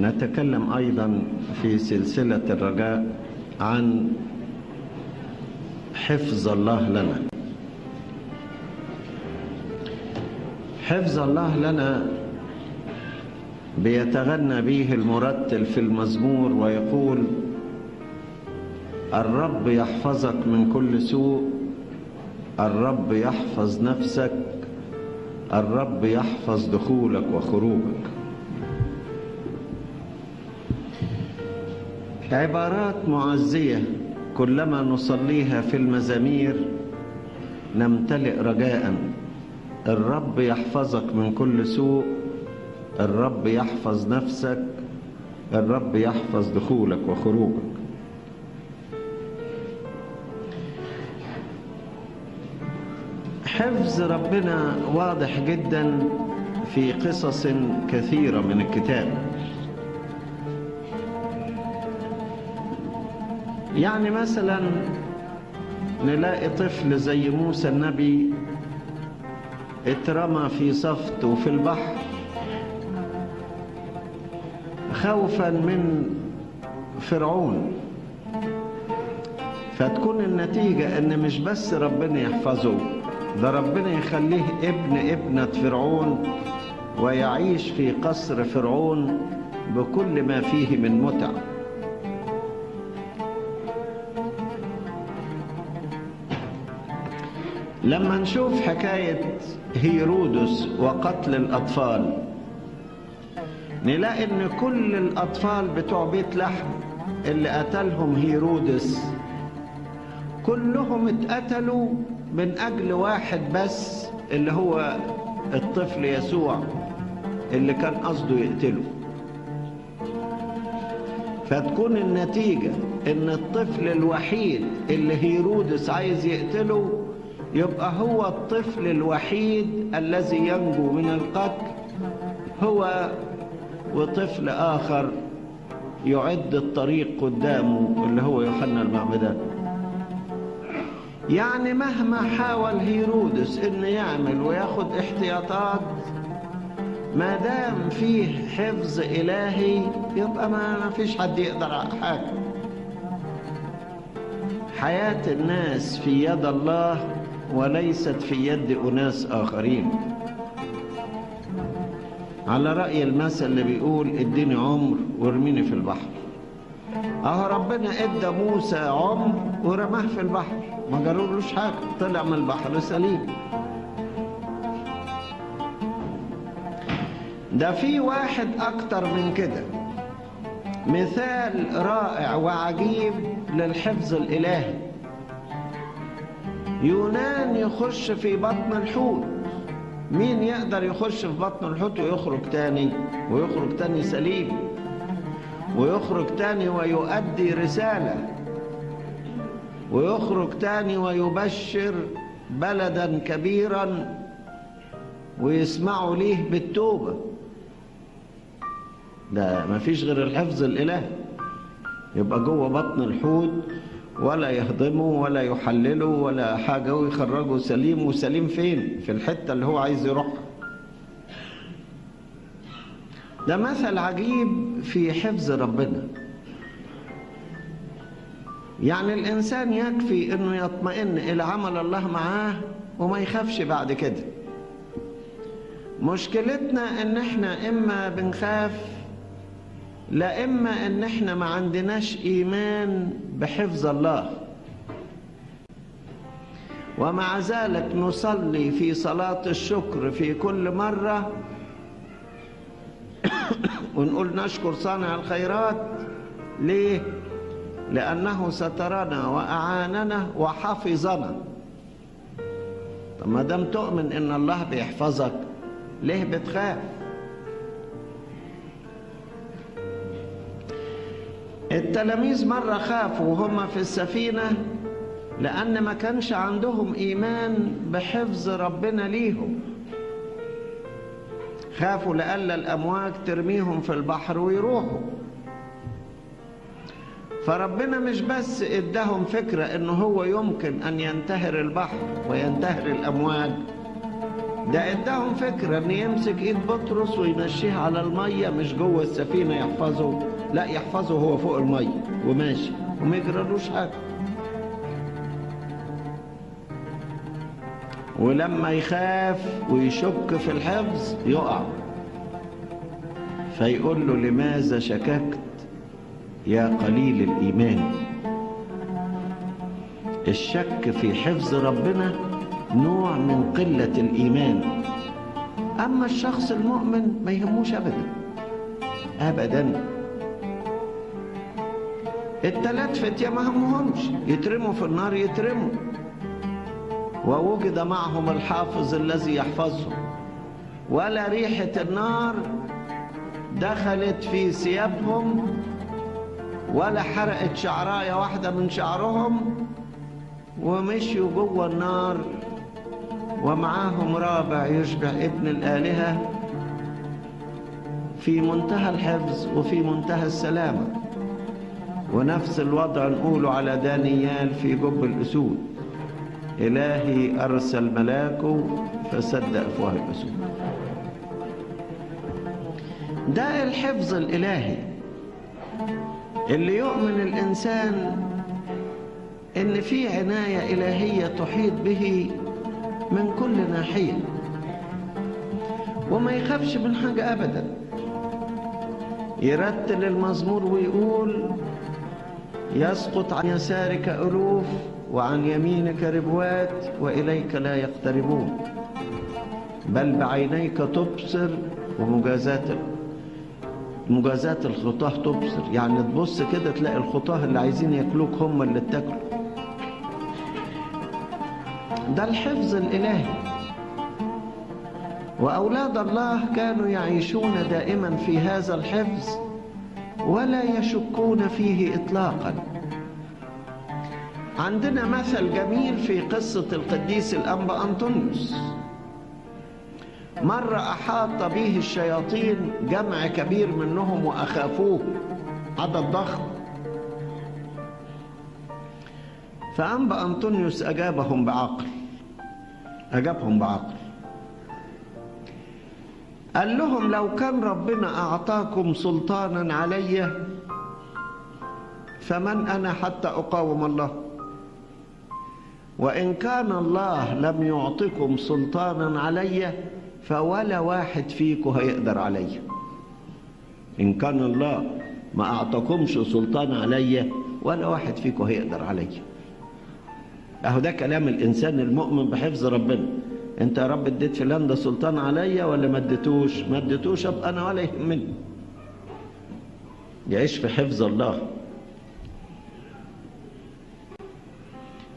نتكلم أيضا في سلسلة الرجاء عن حفظ الله لنا. حفظ الله لنا بيتغنى به المرتل في المزمور ويقول الرب يحفظك من كل سوء الرب يحفظ نفسك الرب يحفظ دخولك وخروجك. عبارات معزية كلما نصليها في المزامير نمتلئ رجاء. الرب يحفظك من كل سوء الرب يحفظ نفسك الرب يحفظ دخولك وخروجك. حفظ ربنا واضح جدا في قصص كثيرة من الكتاب. يعني مثلا نلاقي طفل زي موسى النبي اترمى في صفت وفي البحر. خوفا من فرعون. فتكون النتيجة إن مش بس ربنا يحفظه ده ربنا يخليه ابن ابنة فرعون ويعيش في قصر فرعون بكل ما فيه من متع. لما نشوف حكاية هيرودس وقتل الأطفال نلاقي إن كل الأطفال بتوع بيت لحم اللي قتلهم هيرودس كلهم اتقتلوا من أجل واحد بس اللي هو الطفل يسوع اللي كان قصده يقتله. فتكون النتيجة إن الطفل الوحيد اللي هيرودس عايز يقتله يبقى هو الطفل الوحيد الذي ينجو من القتل. هو وطفل آخر يعد الطريق قدامه اللي هو يوحنا المعمدان يعني مهما حاول هيرودس إنه يعمل وياخد احتياطات ما دام فيه حفظ إلهي يبقى ما فيش حد يقدر على حاجة حياة الناس في يد الله وليست في يد أناس آخرين. على رأي المثل اللي بيقول اديني عمر وارميني في البحر. أهو ربنا إدى موسى عمر ورماه في البحر. ما جرولوش حاجة طلع من البحر سليم. ده في واحد أكتر من كده. مثال رائع وعجيب للحفظ الإلهي. يونان يخش في بطن الحوت. مين يقدر يخش في بطن الحوت ويخرج تاني؟ ويخرج تاني سليم. ويخرج تاني ويؤدي رسالة. ويخرج تاني ويبشر بلدا كبيرا ويسمعوا ليه بالتوبة. ده ما فيش غير الحفظ الإلهي يبقى جوه بطن الحوت ولا يهضمه ولا يحلله ولا حاجة ويخرجه سليم وسليم فين؟ في الحتة اللي هو عايز يروحها. ده مثل عجيب في حفظ ربنا. يعني الإنسان يكفي أنه يطمئن إلى عمل الله معاه وما يخافش بعد كده. مشكلتنا إن إحنا إما بنخاف لا إما أن إحنا ما عندناش إيمان بحفظ الله. ومع ذلك نصلي في صلاة الشكر في كل مرة. ونقول نشكر صانع الخيرات. ليه؟ لأنه سترنا وأعاننا وحفظنا. طب ما دام تؤمن إن الله بيحفظك ليه بتخاف؟ التلاميذ مرة خافوا وهم في السفينة لأن ما كانش عندهم إيمان بحفظ ربنا ليهم. خافوا لألا الأمواج ترميهم في البحر ويروحوا. فربنا مش بس إداهم فكرة انه هو يمكن أن ينتهر البحر وينتهر الأمواج ده إداهم فكرة إن يمسك إيد بطرس ويمشيها على المية مش جوه السفينة يحفظه. لا يحفظه هو فوق المية وماشي. وما يجرالوش حاجة. ولما يخاف ويشك في الحفظ يقع. فيقول له لماذا شككت يا قليل الإيمان؟ الشك في حفظ ربنا نوع من قلة الإيمان. أما الشخص المؤمن ما يهموش أبدا. أبدا. التلات فتية ما همهمش. يترموا في النار يترموا. ووجد معهم الحافظ الذي يحفظهم. ولا ريحة النار دخلت في ثيابهم ولا حرقت شعراية واحدة من شعرهم ومشيوا جوه النار. ومعاهم رابع يشبه ابن الآلهة. في منتهى الحفظ وفي منتهى السلامة. ونفس الوضع نقوله على دانيال في جب الأسود. إلهي أرسل ملاكه فسد أفواه الأسود. ده الحفظ الإلهي اللي يؤمن الإنسان إن في عناية إلهية تحيط به من كل ناحية. وما يخافش من حاجة أبدا. يرتل المزمور ويقول يسقط عن يسارك ألوف وعن يمينك ربوات وإليك لا يقتربون. بل بعينيك تبصر ومجازات مجازاة الخطاه تبصر. يعني تبص كده تلاقي الخطاه اللي عايزين ياكلوك هم اللي اتاكلوا ده الحفظ الإلهي. وأولاد الله كانوا يعيشون دائما في هذا الحفظ. ولا يشكون فيه إطلاقا. عندنا مثل جميل في قصة القديس الأنبا أنطونيوس. مرة أحاط به الشياطين جمع كبير منهم وأخافوه. عدد ضخم فأنبا أنطونيوس أجابهم بعقل. أجابهم بعقل. قال لهم لو كان ربنا أعطاكم سلطانا علي فمن أنا حتى أقاوم الله؟ وإن كان الله لم يعطكم سلطانا علي فولا واحد فيكم هيقدر علي. إن كان الله ما أعطاكمش سلطان علي ولا واحد فيكم هيقدر علي. أهو ده كلام الإنسان المؤمن بحفظ ربنا. أنت يا رب اديت فلان ده سلطان عليا ولا ما اديتوش؟ ما اديتوش أبقى أنا ولا يهمني يعيش في حفظ الله.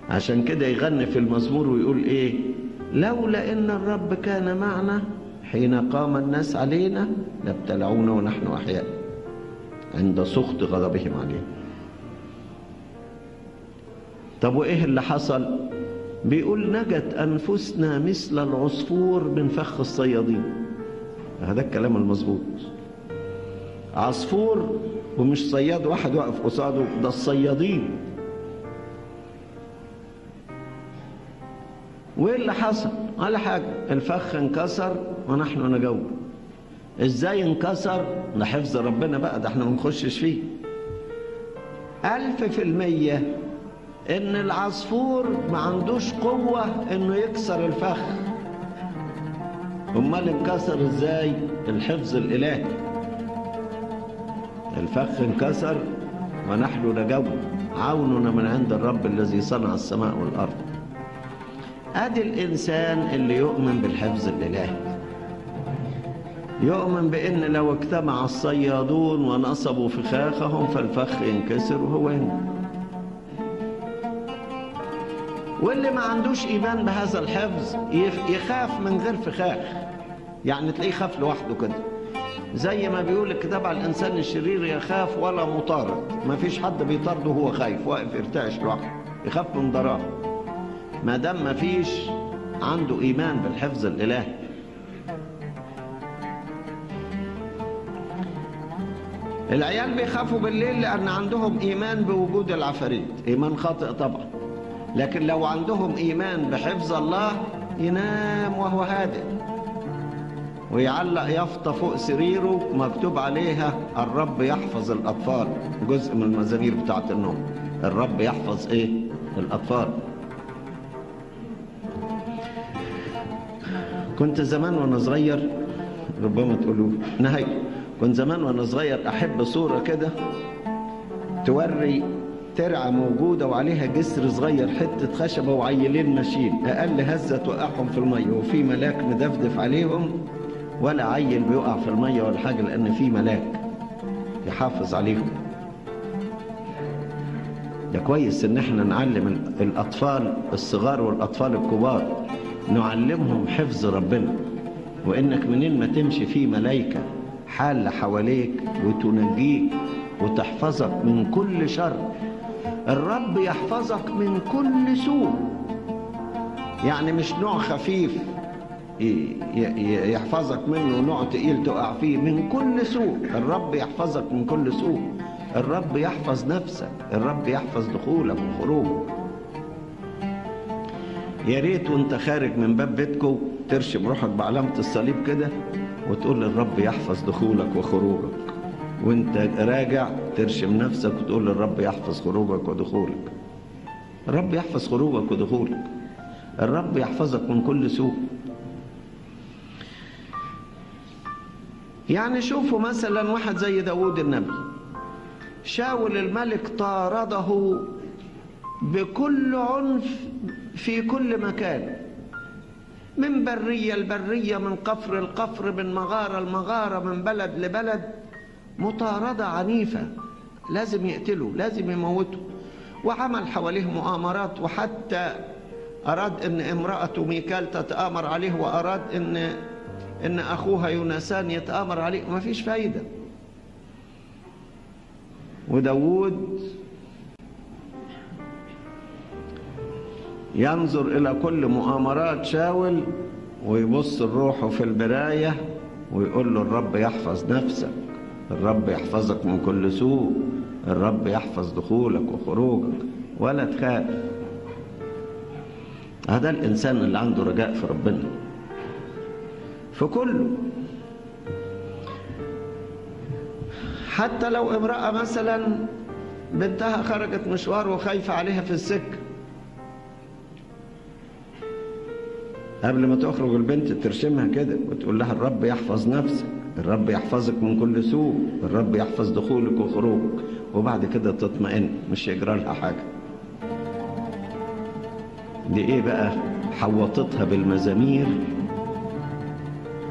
عشان كده يغني في المزمور ويقول إيه؟ لولا إن الرب كان معنا حين قام الناس علينا لابتلعونا ونحن أحياء. عند سخط غضبهم علينا طب وإيه اللي حصل؟ بيقول نجت أنفسنا مثل العصفور من فخ الصيادين. هذا الكلام المظبوط. عصفور ومش صياد واحد واقف قصاده ده الصيادين. وإيه اللي حصل؟ ولا حاجة الفخ انكسر ونحن نجوب إزاي انكسر؟ ده حفظ ربنا بقى ده إحنا ما نخشش فيه. ألف في المية إن العصفور ما عندوش قوة إنه يكسر الفخ. أمال انكسر إزاي؟ الحفظ الإلهي؟ الفخ انكسر ونحن نجوب عوننا من عند الرب الذي صنع السماء والأرض. أدي الإنسان اللي يؤمن بالحفظ الإلهي. يؤمن بإن لو اجتمع الصيادون ونصبوا فخاخهم فالفخ ينكسر وهو هنا واللي ما عندوش إيمان بهذا الحفظ يخاف من غير فخاخ. يعني تلاقيه خاف لوحده كده. زي ما بيقول الكتاب على الإنسان الشرير يخاف ولا مطارد. ما فيش حد بيطارده وهو خايف واقف يرتعش لوحده يخاف من ضراه ما دام ما فيش عنده إيمان بالحفظ الالهي العيال بيخافوا بالليل لأن عندهم إيمان بوجود العفاريت. إيمان خاطئ طبعا. لكن لو عندهم إيمان بحفظ الله ينام وهو هادئ. ويعلق يافطة فوق سريره مكتوب عليها الرب يحفظ الأطفال. جزء من المزامير بتاعت النوم. الرب يحفظ إيه؟ الأطفال. كنت زمان وأنا صغير ربما تقولوا نهاية. كنت زمان وأنا صغير أحب صورة كده توري ترعة موجودة وعليها جسر صغير حتة خشبة وعيلين ماشيين أقل هزة توقعهم في المية وفي ملاك مدفدف عليهم ولا عيل بيقع في المية ولا حاجة لأن في ملاك يحافظ عليهم. ده كويس إن إحنا نعلم الأطفال الصغار والأطفال الكبار. نعلمهم حفظ ربنا. وإنك منين ما تمشي في ملايكة حالة حواليك وتنجيك وتحفظك من كل شر الرب يحفظك من كل سوء. يعني مش نوع خفيف يحفظك منه نوع تقيل تقع فيه. من كل سوء. الرب يحفظك من كل سوء. الرب يحفظ نفسك. الرب يحفظ دخولك وخروجك. يا ريت وانت خارج من باب بيتكو ترشم روحك بعلامة الصليب كده وتقول للرب يحفظ دخولك وخروجك. وانت راجع ترشم نفسك وتقول للرب يحفظ خروجك ودخولك. الرب يحفظ خروجك ودخولك. الرب يحفظك من كل سوء. يعني شوفوا مثلا واحد زي داود النبي. شاول الملك طارده بكل عنف في كل مكان. من برية لبرية من قفر القفر من مغارة لمغارة من بلد لبلد. مطاردة عنيفة. لازم يقتله لازم يموته وعمل حواليه مؤامرات وحتى أراد أن امرأته ميكال تتآمر عليه وأراد أن أن أخوها يونسان يتآمر عليه. وما فيش فايدة. وداود ينظر إلى كل مؤامرات شاول ويبص لروحه في المراية ويقول له الرب يحفظ نفسك. الرب يحفظك من كل سوء. الرب يحفظ دخولك وخروجك ولا تخاف. هذا الإنسان اللي عنده رجاء في ربنا. في كله. حتى لو امرأة مثلا بنتها خرجت مشوار وخايفة عليها في السكة. قبل ما تخرج البنت ترشمها كده وتقول لها الرب يحفظ نفسك. الرب يحفظك من كل سوء الرب يحفظ دخولك وخروجك وبعد كده تطمئن مش يجرى لها حاجة. دي إيه بقى؟ حوطتها بالمزامير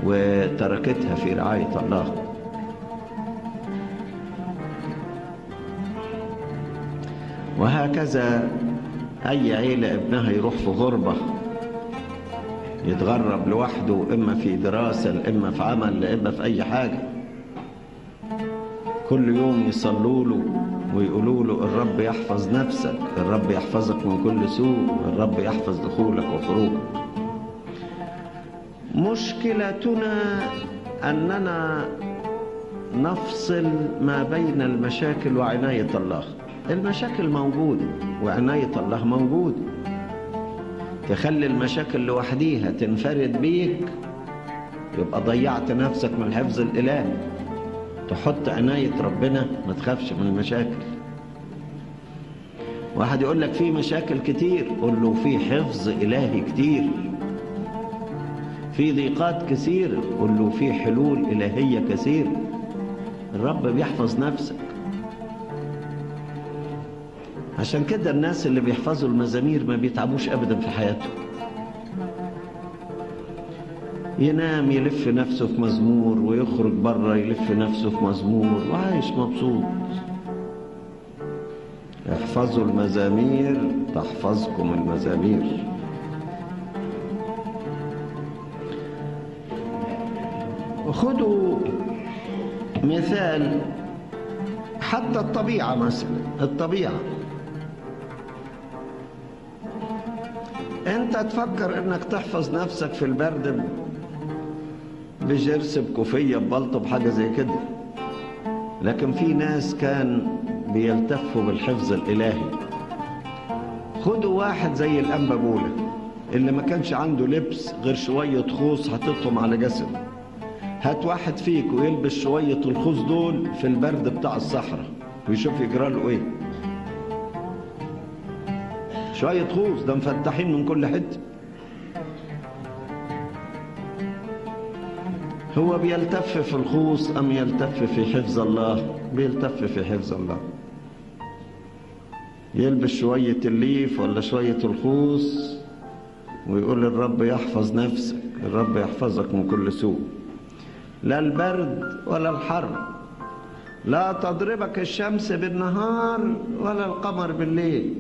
وتركتها في رعاية الله. وهكذا أي عيلة ابنها يروح في غربة يتغرب لوحده إما في دراسة إما في عمل إما في أي حاجة. كل يوم يصلوا له ويقولوا له الرب يحفظ نفسك الرب يحفظك من كل سوء الرب يحفظ دخولك وخروجك مشكلتنا أننا نفصل ما بين المشاكل وعناية الله. المشاكل موجودة وعناية الله موجودة. تخلي المشاكل لوحديها تنفرد بيك يبقى ضيعت نفسك من الحفظ الإلهي. تحط عناية ربنا ما تخافش من المشاكل. واحد يقول لك في مشاكل كتير قول له في حفظ إلهي كتير. في ضيقات كثيرة قل له في حلول إلهية كثيرة. الرب بيحفظ نفسك. عشان كده الناس اللي بيحفظوا المزامير ما بيتعبوش أبدا في حياتهم ينام يلف نفسه في مزمور ويخرج بره يلف نفسه في مزمور وعايش مبسوط. احفظوا المزامير تحفظكم المزامير. خدوا مثال حتى الطبيعة مثلا الطبيعة. انت تفكر انك تحفظ نفسك في البرد بجرس بكوفية ببلطو بحاجة زي كده. لكن في ناس كان بيلتفوا بالحفظ الإلهي. خدوا واحد زي الأنبا بولا اللي ما كانش عنده لبس غير شوية خوص حطيتهم على جسده. هات واحد فيك ويلبس شوية الخوص دول في البرد بتاع الصحراء ويشوف يجرى له إيه. شوية خوص ده مفتحين من كل حتة هو بيلتف في الخوص أم يلتف في حفظ الله؟ بيلتف في حفظ الله. يلبس شوية الليف ولا شوية الخوص ويقول الرب يحفظ نفسك الرب يحفظك من كل سوء. لا البرد ولا الحر لا تضربك الشمس بالنهار ولا القمر بالليل.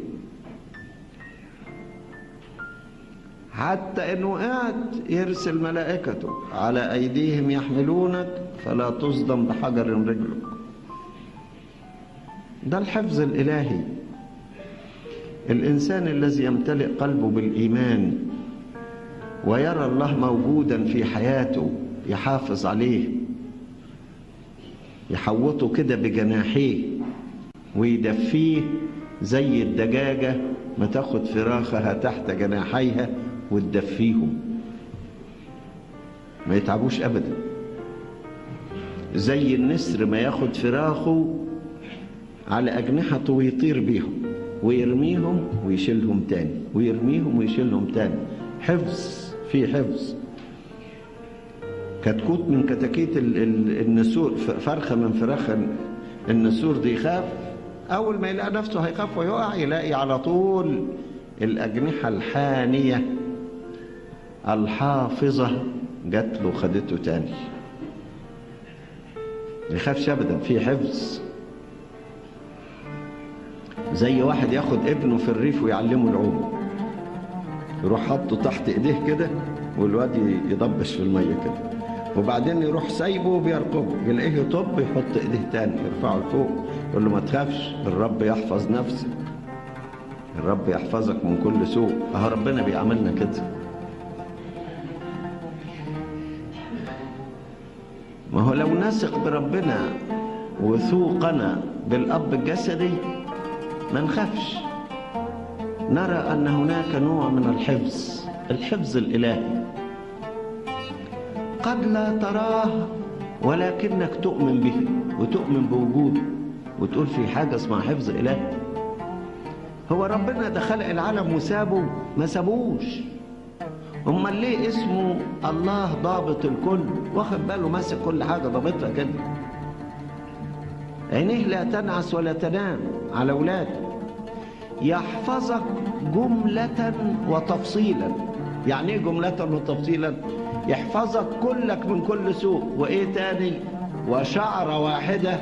حتى إن وقعت يرسل ملائكته على أيديهم يحملونك فلا تصدم بحجر رجلك. ده الحفظ الإلهي. الإنسان الذي يمتلئ قلبه بالإيمان ويرى الله موجودا في حياته يحافظ عليه يحوطه كده بجناحيه ويدفيه زي الدجاجة ما تاخد فراخها تحت جناحيها وتدفيهم. ما يتعبوش أبدا. زي النسر ما ياخد فراخه على أجنحته ويطير بيهم ويرميهم ويشيلهم تاني ويرميهم ويشيلهم تاني. حفظ في حفظ. كتكوت من كتاكيت النسور فرخة من فراخ النسور دي يخاف. أول ما يلاقي نفسه هيخاف ويقع يلاقي على طول الأجنحة الحانية. الحافظة جات له خدته تاني. يخافش أبدا في حفظ. زي واحد ياخد ابنه في الريف ويعلمه العوم. يروح حاطه تحت إيديه كده والواد يضبش في المية كده. وبعدين يروح سايبه وبيرقبه يلاقيه يطب يحط إيديه تاني يرفعه لفوق. يقول له ما تخافش الرب يحفظ نفسك. الرب يحفظك من كل سوء. أهو ربنا بيعملنا كده. ما هو لو نثق بربنا وثوقنا بالأب الجسدي ما نخافش. نرى أن هناك نوع من الحفظ الحفظ الإلهي. قد لا تراه ولكنك تؤمن به وتؤمن بوجوده وتقول في حاجة اسمها حفظ إلهي. هو ربنا ده خلق العالم وسابه ما سابوش. امال ليه اسمه الله ضابط الكل واخد باله ماسك كل حاجة ضابطها كده. عينيه لا تنعس ولا تنام على اولاده يحفظك جملة وتفصيلا. يعني إيه جملة وتفصيلا؟ يحفظك كلك من كل سوء. وإيه تاني؟ وشعرة واحدة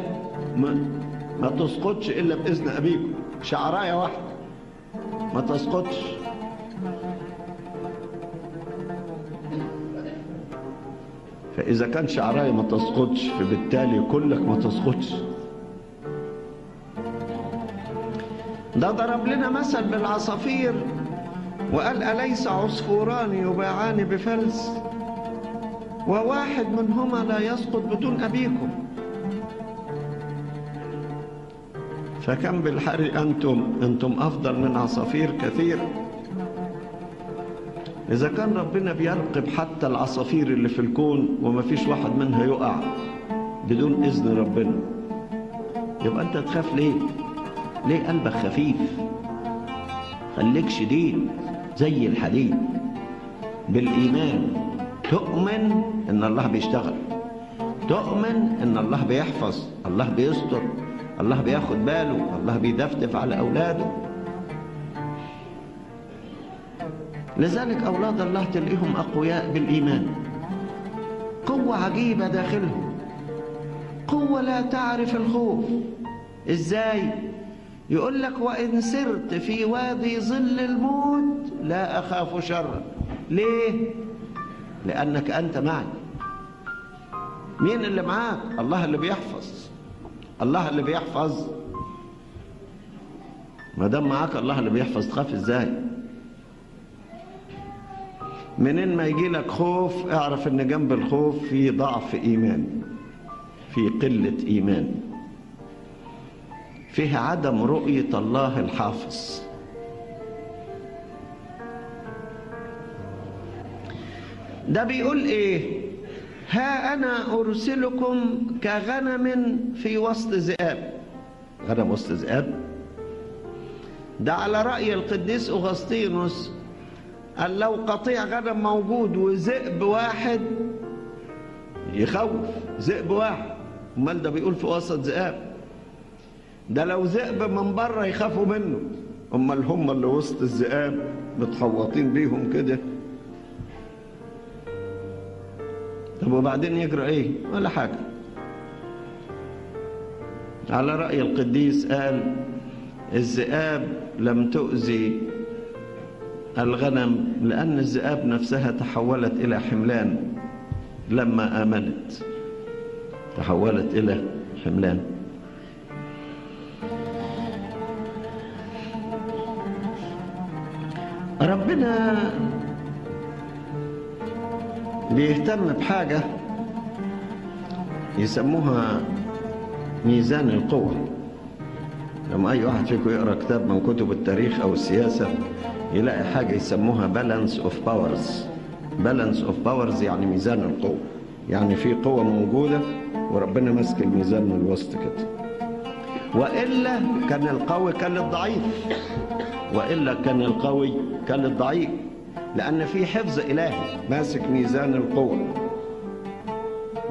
ما, تسقطش إلا بإذن أبيكم. شعراية واحدة. ما تسقطش. فاذا كان شعرايه ما تسقطش فبالتالي كلك ما تسقطش. ده ضرب لنا مثل بالعصافير وقال أليس عصفوران يباعان بفلس؟ وواحد منهما لا يسقط بدون أبيكم. فكم بالحري أنتم؟ أنتم أفضل من عصافير كثير. إذا كان ربنا بيرقب حتى العصافير اللي في الكون وما فيش واحد منها يقع بدون إذن ربنا يبقى أنت تخاف ليه؟ ليه قلبك خفيف؟ خليك شديد زي الحديد. بالإيمان تؤمن إن الله بيشتغل تؤمن إن الله بيحفظ الله بيستر الله بياخد باله الله بيدفدف على أولاده. لذلك أولاد الله تلاقيهم أقوياء بالإيمان قوة عجيبة داخلهم قوة لا تعرف الخوف إزاي؟ يقول لك وإن سرت في وادي ظل الموت لا أخاف شرا ليه؟ لأنك أنت معي مين اللي معاك؟ الله اللي بيحفظ الله اللي بيحفظ ما دام معاك الله اللي بيحفظ تخاف إزاي؟ منين ما يجي لك خوف اعرف إن جنب الخوف في ضعف إيمان في قلة إيمان. فيه عدم رؤية الله الحافظ. ده بيقول إيه؟ ها أنا أرسلكم كغنم في وسط ذئاب. غنم وسط ذئاب؟ ده على رأي القديس أغسطينوس قال لو قطيع غنم موجود وذئب واحد يخوف ذئب واحد. أمال ده بيقول في وسط ذئاب. ده لو ذئب من بره يخافوا منه. أمال هم اللي وسط الذئاب متحوطين بيهم كده؟ طب وبعدين يجرى إيه؟ ولا حاجة. على رأي القديس قال الذئاب لم تؤذي الغنم لأن الذئاب نفسها تحولت إلى حملان لما آمنت. تحولت إلى حملان. ربنا بيهتم بحاجة يسموها ميزان القوة. لما أي واحد فيكم يقرأ كتاب من كتب التاريخ أو السياسة يلاقي حاجة يسموها balance of powers balance of powers يعني ميزان القوة. يعني في قوة موجودة وربنا ماسك الميزان من الوسط كده. وإلا كان القوي كان الضعيف. وإلا كان القوي كان الضعيف. لأن في حفظ إلهي ماسك ميزان القوة.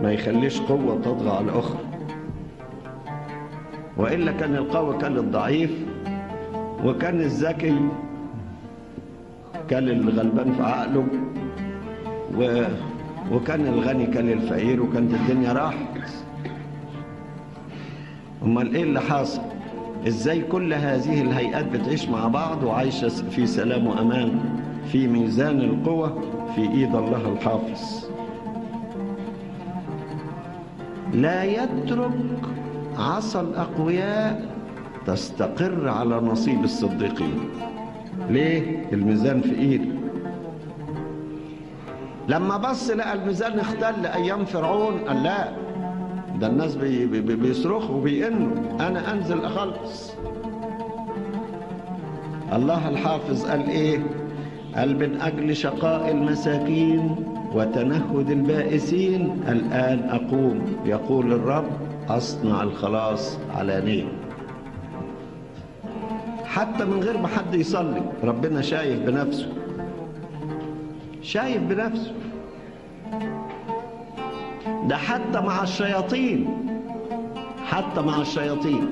ما يخليش قوة تطغى على الأخرى. وإلا كان القوي كان الضعيف. وكان الذكي كان الغلبان في عقله و... وكان الغني كان الفقير وكانت الدنيا راحت. أمال إيه اللي حاصل؟ إزاي كل هذه الهيئات بتعيش مع بعض وعايشة في سلام وأمان في ميزان القوة في إيد الله الحافظ. لا يترك عصا الأقوياء تستقر على نصيب الصديقين. ليه؟ الميزان في ايده. لما بص لقى الميزان اختل أيام فرعون قال لا ده الناس بي بي بيصرخوا وبيئنوا أنا انزل اخلص. الله الحافظ قال إيه؟ قال من أجل شقاء المساكين وتنهد البائسين الان اقوم. يقول الرب اصنع الخلاص علانيه حتى من غير ما حد يصلي. ربنا شايف بنفسه. شايف بنفسه. ده حتى مع الشياطين. حتى مع الشياطين.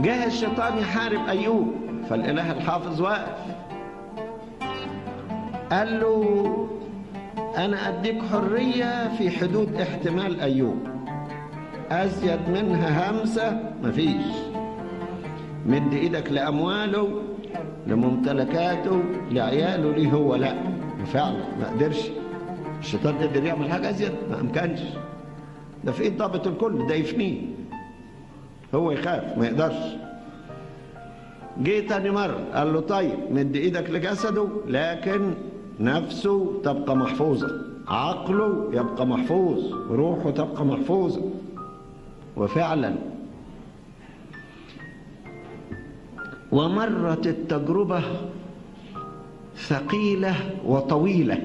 جه الشيطان يحارب أيوب فالإله الحافظ واقف. قال له أنا أديك حرية في حدود احتمال أيوب. أزيد منها همسة مفيش. مد إيدك لأمواله لممتلكاته لعياله ليه هو؟ لا فعلا ما قدرش. الشيطان قدر يعمل حاجة أزيد ما أمكنش. ده في إيد ضابط الكل ده يفنيه. هو يخاف ما يقدرش. جه تاني مرة قال له طيب مد إيدك لجسده لكن نفسه تبقى محفوظة. عقله يبقى محفوظ روحه تبقى محفوظة. وفعلا ومرت التجربة ثقيلة وطويلة.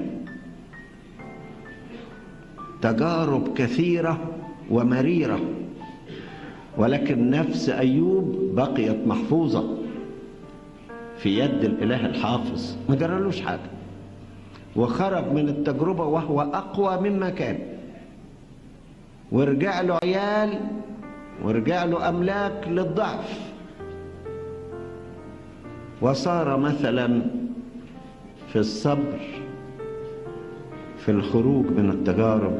تجارب كثيرة ومريرة ولكن نفس أيوب بقيت محفوظة في يد الإله الحافظ. ما جرالوش حاجة. وخرج من التجربة وهو أقوى مما كان. ورجع له عيال ورجع له أملاك للضعف. وصار مثلا في الصبر في الخروج من التجارب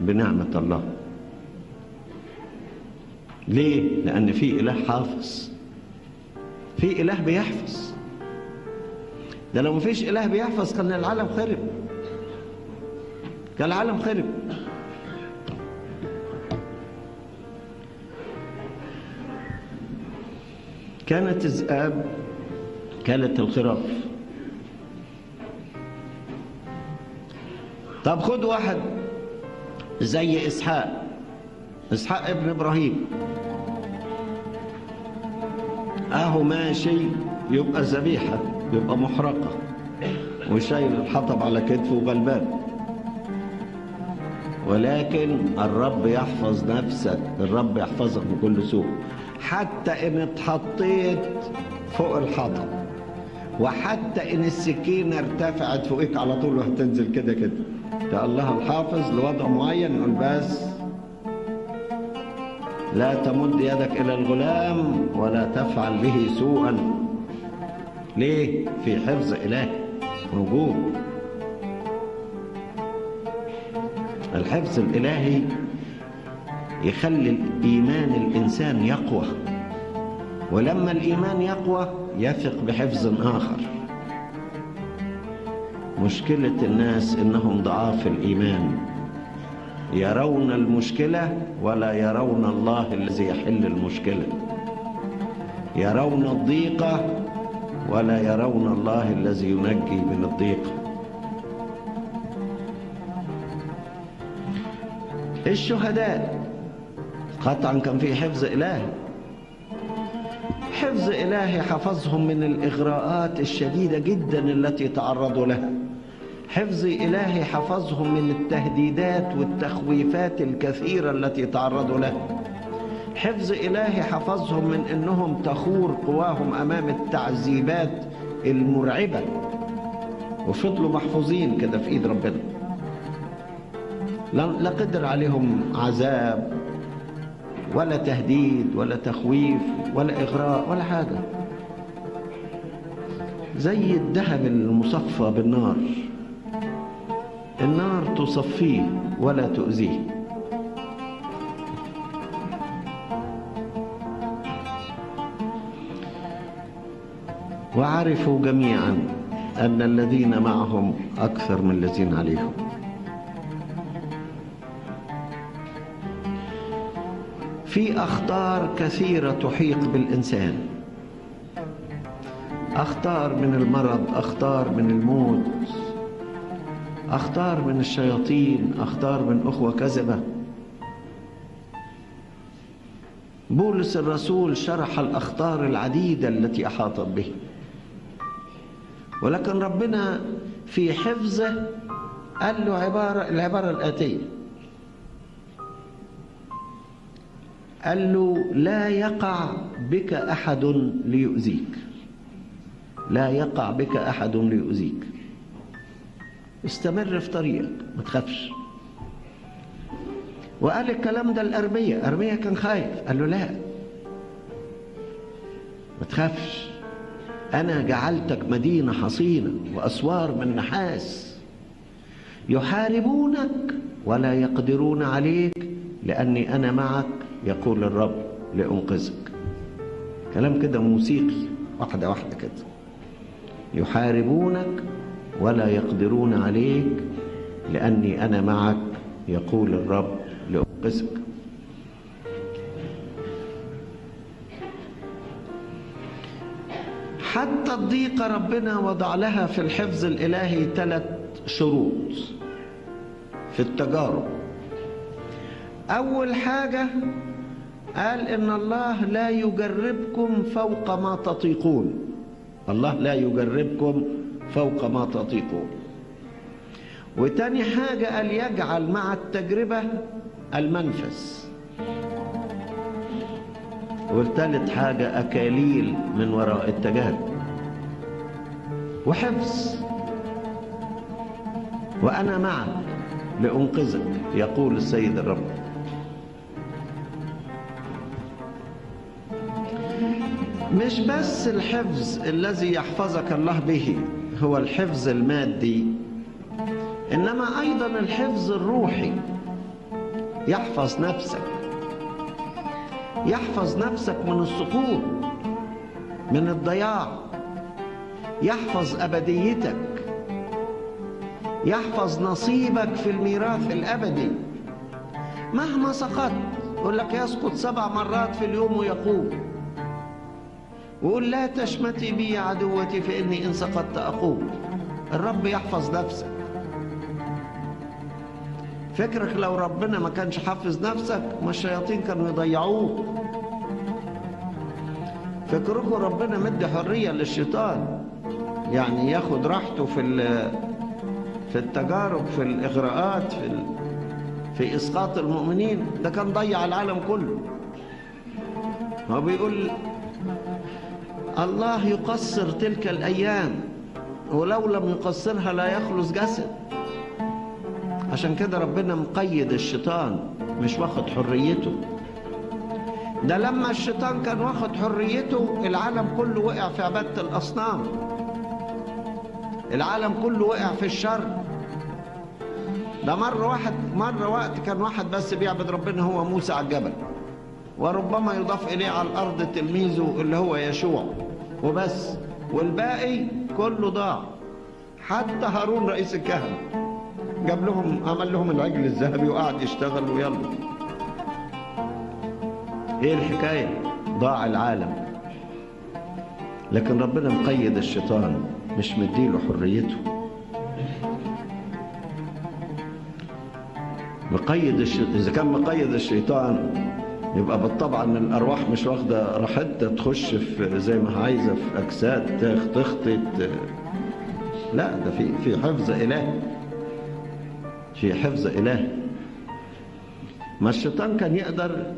بنعمة الله. ليه؟ لأن في إله حافظ. في إله بيحفظ. ده لو مفيش إله بيحفظ كان العالم خرب. كان العالم خرب. كانت الذئاب كانت الخراف طب خد واحد زي إسحاق. إسحاق ابن إبراهيم. أهو ماشي يبقى ذبيحة يبقى محرقة. وشايل الحطب على كتفه وغلبان. ولكن الرب يحفظ نفسك الرب يحفظك من كل سوء. حتى إن اتحطيت فوق الحطب. وحتى إن السكينة ارتفعت فوقك على طول وهتنزل كده كده. ده الله الحافظ لوضع معين. يقول بس. لا تمد يدك إلى الغلام ولا تفعل به سوءا. ليه؟ في حفظ الهي موجود الحفظ الإلهي يخلي الإيمان الإنسان يقوى. ولما الإيمان يقوى يثق بحفظ آخر. مشكلة الناس إنهم ضعاف الإيمان. يرون المشكلة ولا يرون الله الذي يحل المشكلة. يرون الضيقه ولا يرون الله الذي ينجي من الضيقه الشهداء قطعا كان في حفظ إلهي حفظ إلهي حفظهم من الإغراءات الشديدة جدا التي تعرضوا لها حفظ إلهي حفظهم من التهديدات والتخويفات الكثيرة التي تعرضوا لها حفظ إلهي حفظهم من أنهم تخور قواهم أمام التعذيبات المرعبة. وفضلوا محفوظين كده في إيد ربنا. لا قدر عليهم عذاب ولا تهديد ولا تخويف ولا إغراء ولا حاجة. زي الذهب المصفى بالنار. النار تصفيه ولا تؤذيه. وعرفوا جميعا أن الذين معهم أكثر من الذين عليهم. في أخطار كثيرة تحيق بالإنسان. أخطار من المرض أخطار من الموت أخطار من الشياطين أخطار من أخوة كذبة. بولس الرسول شرح الأخطار العديدة التي أحاطت به. ولكن ربنا في حفظه قال له عبارة العبارة الآتية. قال له لا يقع بك أحد ليؤذيك. لا يقع بك أحد ليؤذيك. استمر في طريقك ما تخافش. وقال الكلام ده الأرمية أرمية كان خايف قال له لا. ما تخافش. أنا جعلتك مدينة حصينة وأسوار من نحاس. يحاربونك ولا يقدرون عليك لأني أنا معك يقول الرب لأنقذك. كلام كده موسيقي واحدة واحدة كده. يحاربونك ولا يقدرون عليك لأني أنا معك يقول الرب لأنقذك. حتى الضيقة ربنا وضع لها في الحفظ الإلهي ثلاث شروط في التجارب. أول حاجة قال إن الله لا يجربكم فوق ما تطيقون. الله لا يجربكم فوق ما تطيقون. وتاني حاجة قال يجعل مع التجربة المنفس. والتالت حاجة أكاليل من وراء التجارب وحفظ. وأنا معك لأنقذك يقول السيد الرب. مش بس الحفظ الذي يحفظك الله به هو الحفظ المادي. إنما أيضا الحفظ الروحي. يحفظ نفسك. يحفظ نفسك من السقوط من الضياع. يحفظ أبديتك. يحفظ نصيبك في الميراث الأبدي. مهما سقطت يقول لك يسقط سبع مرات في اليوم ويقوم. وقول لا تشمتي بي عدوتي فإني إن سقطت أقوم الرب يحفظ نفسك. فكرك لو ربنا ما كانش حافظ نفسك ما الشياطين كانوا يضيعوك. فكركم ربنا مدي حرية للشيطان. يعني ياخد راحته في في التجارب في الإغراءات في. في إسقاط المؤمنين. ده كان ضيع العالم كله. هو بيقول الله يقصر تلك الأيام ولو لم يقصرها لا يخلص جسد. عشان كده ربنا مقيد الشيطان مش واخد حريته. ده لما الشيطان كان واخد حريته العالم كله وقع في عبادة الأصنام. العالم كله وقع في الشر. ده مرة واحد مرة وقت كان واحد بس بيعبد ربنا هو موسى على الجبل. وربما يضاف إليه على الأرض تلميذه اللي هو يشوع. وبس. والباقي كله ضاع. حتى هارون رئيس الكهنة جاب لهم عمل لهم العجل الذهبي وقعد يشتغل ويلا. إيه الحكاية. ضاع العالم. لكن ربنا مقيد الشيطان. مش مديله حريته. مقيد الش... إذا كان مقيد الشيطان يبقى بالطبع ان الأرواح مش واخدة راحتها تخش في زي ما عايزة في أجساد تخطط. لا ده في في حفظ الهي في حفظ الهي ما الشيطان كان يقدر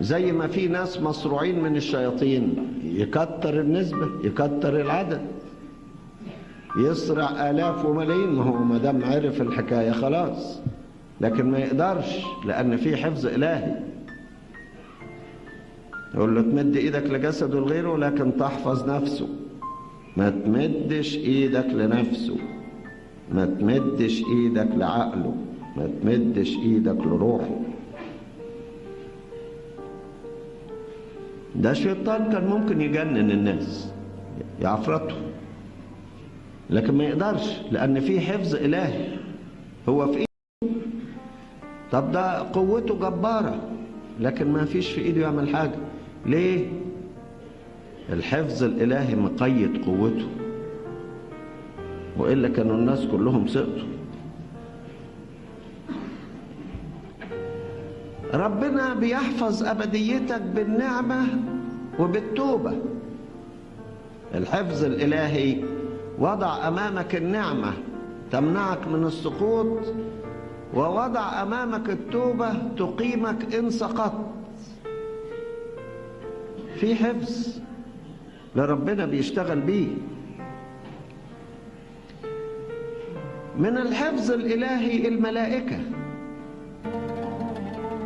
زي ما في ناس مصروعين من الشياطين يكتر النسبة يكتر العدد. يسرع آلاف وملايين. ما هو ما دام عرف الحكاية خلاص. لكن ما يقدرش لأن في حفظ إلهي. يقول له تمد إيدك لجسده لغيره لكن تحفظ نفسه. ما تمدش إيدك لنفسه. ما تمدش إيدك لعقله. ما تمدش إيدك لروحه. ده شيطان كان ممكن يجنن الناس يعفرته. لكن ما يقدرش لأن في حفظ إلهي. هو في إيده. طب ده قوته جبارة لكن ما فيش في إيده يعمل حاجة. ليه؟ الحفظ الإلهي مقيد قوته. وإلا كانوا الناس كلهم سقطوا. ربنا بيحفظ أبديتك بالنعمة وبالتوبة. الحفظ الإلهي وضع أمامك النعمة تمنعك من السقوط ووضع أمامك التوبة تقيمك إن سقطت. في حفظ لربنا بيشتغل بيه. من الحفظ الإلهي الملائكة.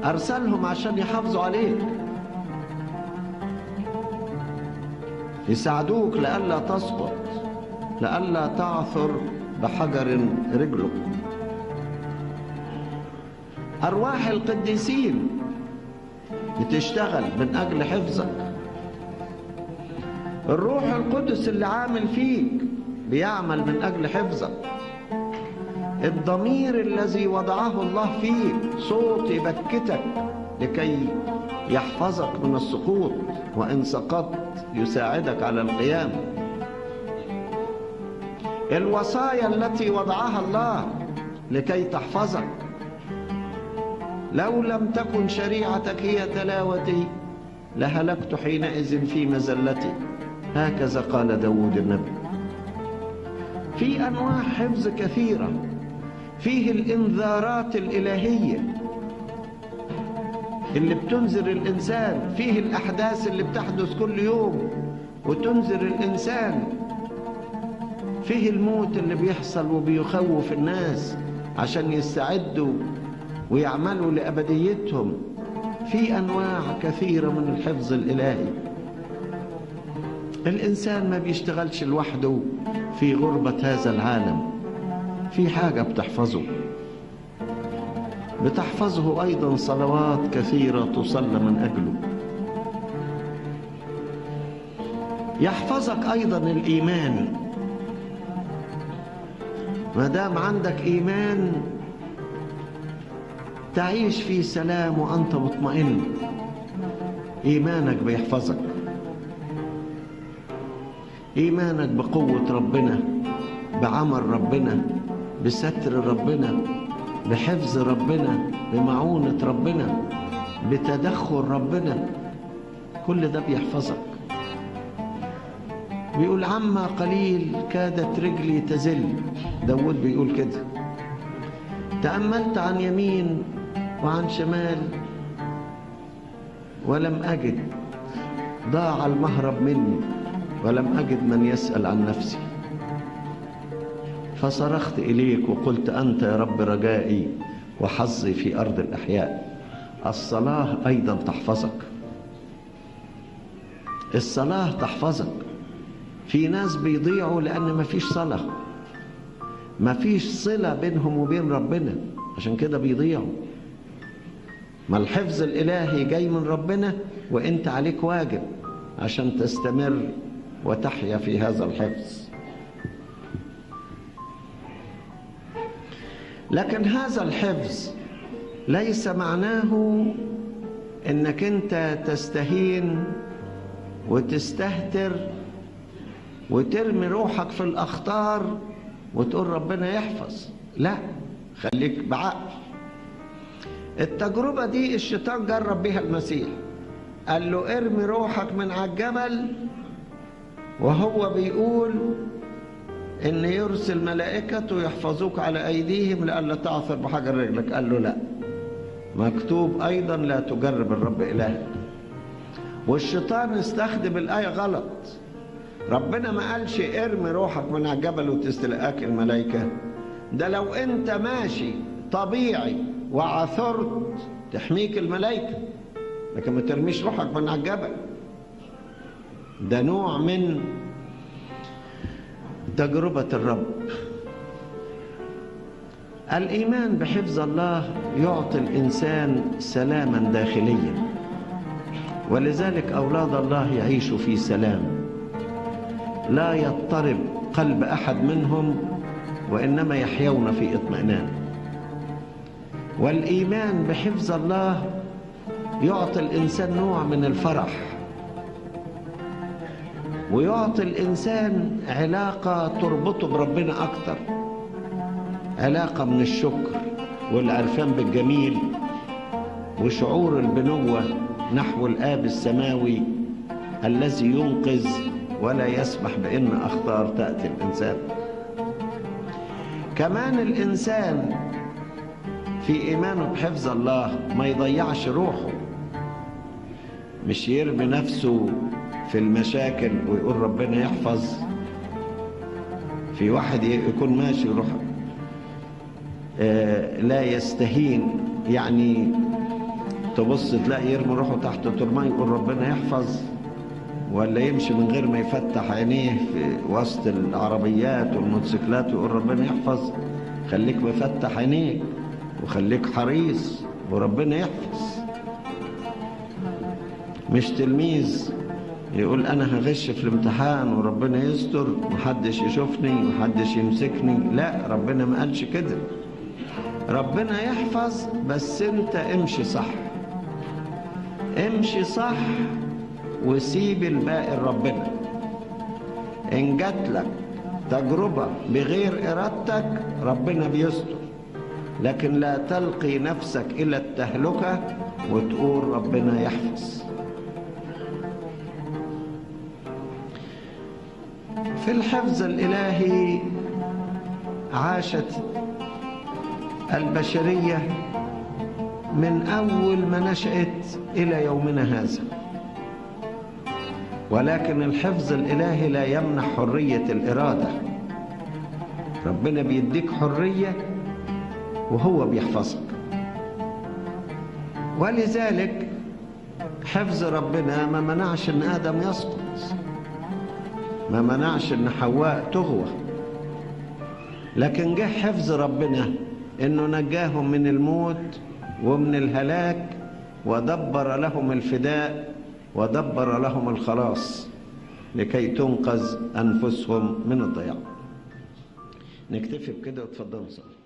أرسلهم عشان يحافظوا عليك. يساعدوك لئلا تسقط لئلا تعثر بحجر رجلك. أرواح القديسين بتشتغل من أجل حفظك. الروح القدس اللي عامل فيك بيعمل من أجل حفظك. الضمير الذي وضعه الله فيك صوت يبكتك لكي يحفظك من السقوط وإن سقطت يساعدك على القيام. الوصايا التي وضعها الله لكي تحفظك. لو لم تكن شريعتك هي تلاوتي لهلكت حينئذ في مزلتي. هكذا قال داود النبي. في أنواع حفظ كثيرة. فيه الإنذارات الإلهية اللي بتنذر الإنسان. فيه الأحداث اللي بتحدث كل يوم وتنذر الإنسان. فيه الموت اللي بيحصل وبيخوف الناس عشان يستعدوا ويعملوا لأبديتهم. في أنواع كثيرة من الحفظ الإلهي. الإنسان ما بيشتغلش لوحده في غربة هذا العالم. في حاجة بتحفظه. بتحفظه أيضا صلوات كثيرة تصلى من أجله. يحفظك أيضا الإيمان. ما دام عندك إيمان تعيش في سلام وأنت مطمئن. إيمانك بيحفظك. إيمانك بقوة ربنا بعمل ربنا بستر ربنا بحفظ ربنا بمعونة ربنا بتدخل ربنا كل ده بيحفظك. بيقول عما قليل كادت رجلي تزل. داود بيقول كده. تأملت عن يمين وعن شمال ولم أجد ضاع المهرب مني. ولم أجد من يسأل عن نفسي. فصرخت إليك وقلت أنت يا رب رجائي وحظي في أرض الأحياء. الصلاة أيضا تحفظك. الصلاة تحفظك. في ناس بيضيعوا لأن مفيش صلاة. مفيش صلة بينهم وبين ربنا. عشان كده بيضيعوا. ما الحفظ الإلهي جاي من ربنا وإنت عليك واجب عشان تستمر. وتحيا في هذا الحفظ. لكن هذا الحفظ ليس معناه إنك أنت تستهين وتستهتر وترمي روحك في الأخطار وتقول ربنا يحفظ. لا خليك بعقل. التجربة دي الشيطان جرب بها المسيح. قال له ارمي روحك من على الجبل وهو بيقول إن يرسل ملائكته يحفظوك على أيديهم لئلا تعثر بحجر رجلك. قال له لا. مكتوب أيضا لا تجرب الرب الهك والشيطان استخدم الآية غلط. ربنا ما قالش ارمي روحك من على الجبل وتستلقاك الملائكة. ده لو أنت ماشي طبيعي وعثرت تحميك الملائكة لكن ما ترميش روحك من على الجبل. ده نوع من تجربة الرب. الإيمان بحفظ الله يعطي الإنسان سلاما داخليا ولذلك أولاد الله يعيشوا في سلام. لا يضطرب قلب أحد منهم وإنما يحيون في اطمئنان. والإيمان بحفظ الله يعطي الإنسان نوع من الفرح. ويعطي الإنسان علاقة تربطه بربنا أكتر. علاقة من الشكر والعرفان بالجميل وشعور البنوة نحو الآب السماوي الذي ينقذ ولا يسمح بأن أخطار تأتي الإنسان. كمان الإنسان في إيمانه بحفظ الله ما يضيعش روحه مش يرمي نفسه في المشاكل ويقول ربنا يحفظ. في واحد يكون ماشي يروح آه لا يستهين يعني تبص تلاقي يرمي روحه تحت ترمى يقول ربنا يحفظ. ولا يمشي من غير ما يفتح عينيه في وسط العربيات والموتوسيكلات ويقول ربنا يحفظ. خليك مفتح عينيك وخليك حريص وربنا يحفظ. مش تلميذ. يقول أنا هغش في الامتحان وربنا يستر محدش يشوفني محدش يمسكني. لا ربنا ما قالش كده. ربنا يحفظ بس أنت امشي صح. امشي صح وسيب الباقي لربنا. إن جات لك تجربة بغير إرادتك ربنا بيستر. لكن لا تلقي نفسك إلى التهلكة وتقول ربنا يحفظ. في الحفظ الإلهي عاشت البشرية من أول ما نشأت إلى يومنا هذا. ولكن الحفظ الإلهي لا يمنح حرية الإرادة. ربنا بيديك حرية وهو بيحفظك. ولذلك حفظ ربنا ما منعش إن آدم يسقط ما منعش إن حواء تغوى. لكن جه حفظ ربنا إنه نجاهم من الموت ومن الهلاك ودبر لهم الفداء ودبر لهم الخلاص لكي تنقذ أنفسهم من الضياع. نكتفي بكده وتفضلوا صلي